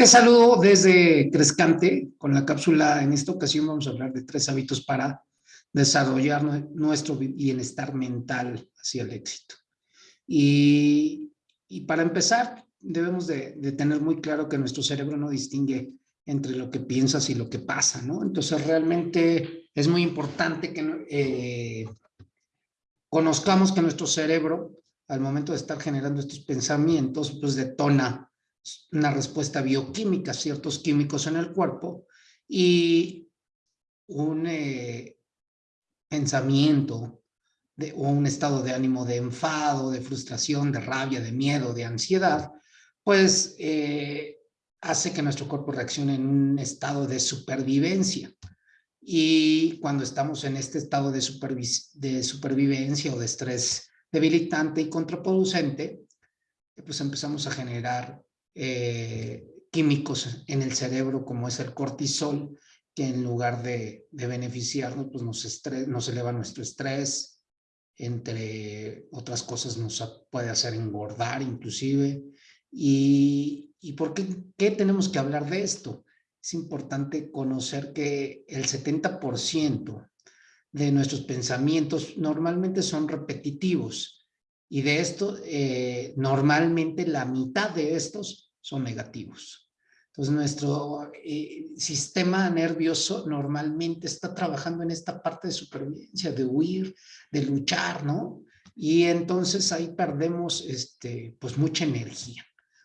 Te saludo desde Crescante con la cápsula. En esta ocasión vamos a hablar de tres hábitos para desarrollar nuestro bienestar mental hacia el éxito. Y, para empezar, debemos de, tener muy claro que nuestro cerebro no distingue entre lo que piensas y lo que pasa, ¿no? Entonces, realmente es muy importante que eh, conozcamos que nuestro cerebro, al momento de estar generando estos pensamientos, pues detona una respuesta bioquímica, ciertos químicos en el cuerpo y un eh, pensamiento o un estado de ánimo de enfado, de frustración, de rabia, de miedo, de ansiedad, pues eh, hace que nuestro cuerpo reaccione en un estado de supervivencia. Y cuando estamos en este estado de supervivencia o de estrés debilitante y contraproducente, pues empezamos a generar eh, químicos en el cerebro como es el cortisol, que en lugar de, beneficiarnos, pues nos, nos eleva nuestro estrés, entre otras cosas nos puede hacer engordar inclusive. ¿Y, y por qué, qué tenemos que hablar de esto? Es importante conocer que el 70% de nuestros pensamientos normalmente son repetitivos y de esto, eh, normalmente la mitad de estos son negativos. Entonces, nuestro eh, sistema nervioso normalmente está trabajando en esta parte de supervivencia, de huir, de luchar, ¿no? Y entonces ahí perdemos este, pues mucha energía,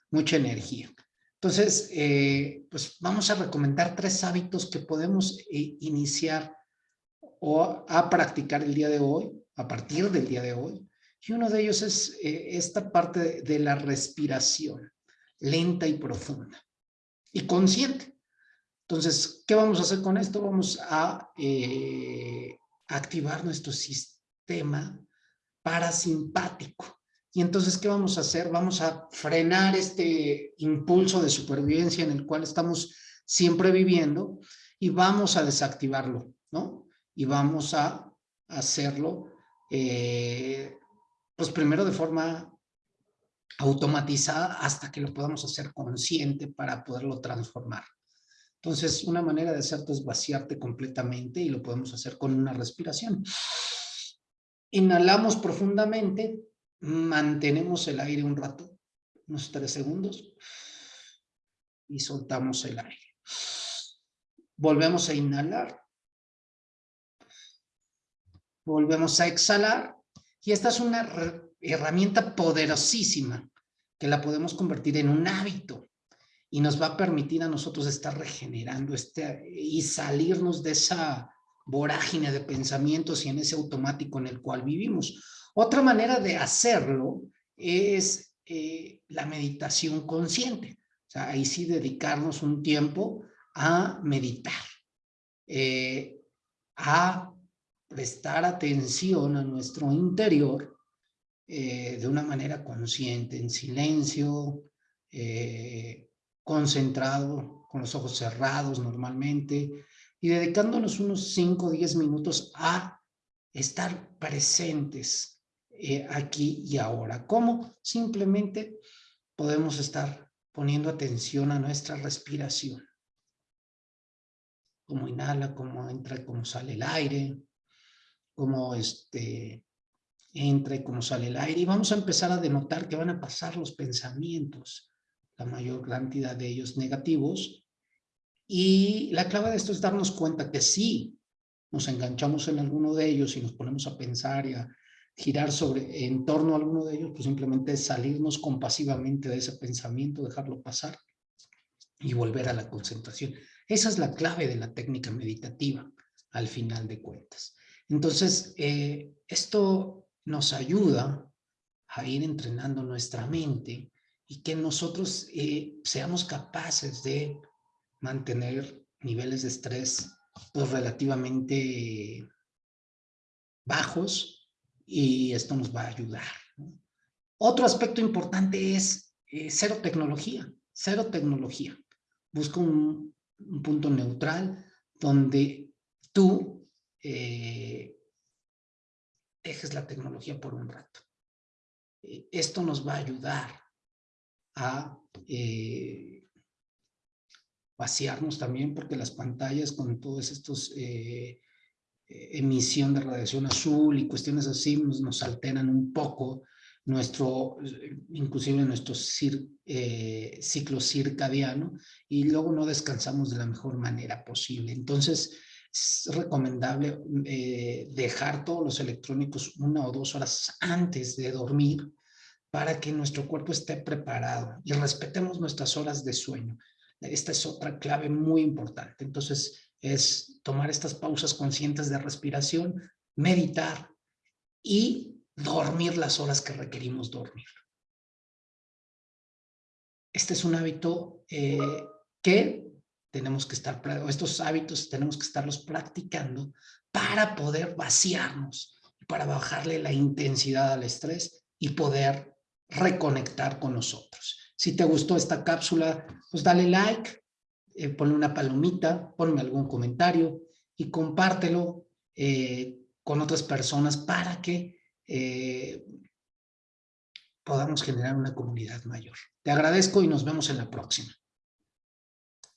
mucha energía. Entonces, eh, pues vamos a recomendar tres hábitos que podemos iniciar o a practicar el día de hoy, a partir del día de hoy, y uno de ellos es eh, esta parte de, la respiración, lenta y profunda y consciente. Entonces, ¿qué vamos a hacer con esto? Vamos a eh, activar nuestro sistema parasimpático. Y entonces, ¿qué vamos a hacer? Vamos a frenar este impulso de supervivencia en el cual estamos siempre viviendo y vamos a desactivarlo, ¿no? Y vamos a hacerlo eh, pues primero de forma automatizada hasta que lo podamos hacer consciente para poderlo transformar. Entonces, una manera de hacerte es vaciarte completamente y lo podemos hacer con una respiración. Inhalamos profundamente, mantenemos el aire un rato, unos tres segundos, y soltamos el aire. Volvemos a inhalar. Volvemos a exhalar y esta es una herramienta poderosísima que la podemos convertir en un hábito y nos va a permitir a nosotros estar regenerando este, y salirnos de esa vorágine de pensamientos y en ese automático en el cual vivimos. Otra manera de hacerlo es eh, la meditación consciente. O sea, ahí sí dedicarnos un tiempo a meditar, eh, a prestar atención a nuestro interior eh, de una manera consciente, en silencio, eh, concentrado, con los ojos cerrados normalmente, y dedicándonos unos 5 o 10 minutos a estar presentes eh, aquí y ahora. ¿Cómo? Simplemente podemos estar poniendo atención a nuestra respiración. Cómo inhala, cómo entra cómo sale el aire, cómo este, entra y cómo sale el aire. Y vamos a empezar a denotar que van a pasar los pensamientos, la mayor cantidad de ellos negativos. Y la clave de esto es darnos cuenta que sí, nos enganchamos en alguno de ellos y nos ponemos a pensar y a girar sobre, en torno a alguno de ellos, pues simplemente salirnos compasivamente de ese pensamiento, dejarlo pasar y volver a la concentración. Esa es la clave de la técnica meditativa, al final de cuentas. Entonces, eh, esto nos ayuda a ir entrenando nuestra mente y que nosotros eh, seamos capaces de mantener niveles de estrés pues, relativamente bajos y esto nos va a ayudar. Otro aspecto importante es eh, cero tecnología, cero tecnología. Busca un punto neutral donde tú eh, dejes la tecnología por un rato. Eh, esto nos va a ayudar a, eh, vaciarnos también porque las pantallas con todos estos eh, emisión de radiación azul y cuestiones así nos, nos alteran un poco nuestro, inclusive nuestro eh, ciclo circadiano y luego no descansamos de la mejor manera posible. Entonces, es recomendable eh, dejar todos los electrónicos una o dos horas antes de dormir para que nuestro cuerpo esté preparado y respetemos nuestras horas de sueño. Esta es otra clave muy importante. Entonces, es tomar estas pausas conscientes de respiración, meditar y dormir las horas que requerimos dormir. Este es un hábito eh, que tenemos que estar, estos hábitos tenemos que estarlos practicando para poder vaciarnos, para bajarle la intensidad al estrés y poder reconectar con nosotros. Si te gustó esta cápsula, pues dale like, eh, ponle una palomita, ponme algún comentario y compártelo eh, con otras personas para que eh, podamos generar una comunidad mayor. Te agradezco y nos vemos en la próxima.